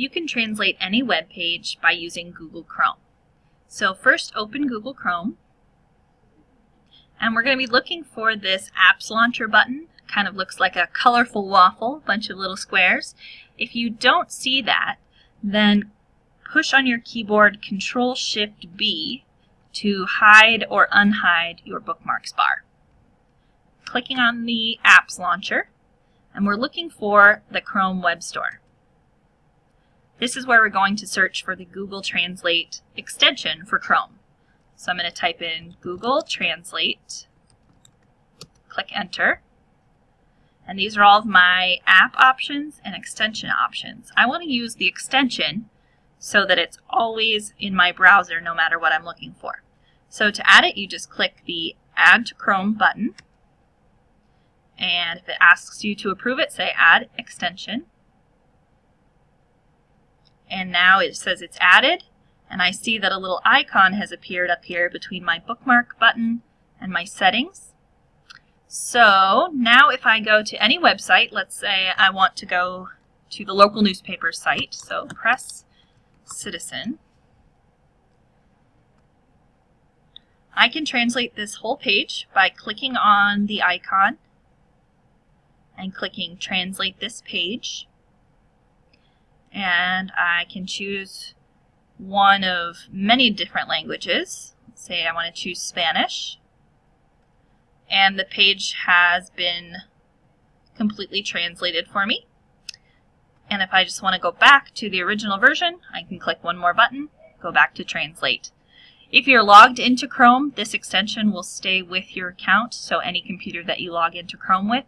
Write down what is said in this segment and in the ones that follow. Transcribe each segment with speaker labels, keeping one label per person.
Speaker 1: you can translate any web page by using Google Chrome. So first open Google Chrome and we're going to be looking for this Apps Launcher button. Kind of looks like a colorful waffle, bunch of little squares. If you don't see that, then push on your keyboard Control Shift B to hide or unhide your bookmarks bar. Clicking on the Apps Launcher, and we're looking for the Chrome Web Store. This is where we're going to search for the Google Translate extension for Chrome. So I'm going to type in Google Translate, click Enter, and these are all of my app options and extension options. I want to use the extension so that it's always in my browser no matter what I'm looking for. So to add it, you just click the Add to Chrome button, and if it asks you to approve it, say Add Extension and now it says it's added and I see that a little icon has appeared up here between my bookmark button and my settings. So now if I go to any website, let's say I want to go to the local newspaper site, so Press Citizen, I can translate this whole page by clicking on the icon and clicking Translate this page and I can choose one of many different languages. Say I want to choose Spanish. And the page has been completely translated for me. And if I just want to go back to the original version, I can click one more button, go back to translate. If you're logged into Chrome, this extension will stay with your account, so any computer that you log into Chrome with,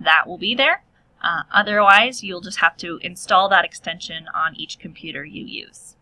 Speaker 1: that will be there. Uh, otherwise, you'll just have to install that extension on each computer you use.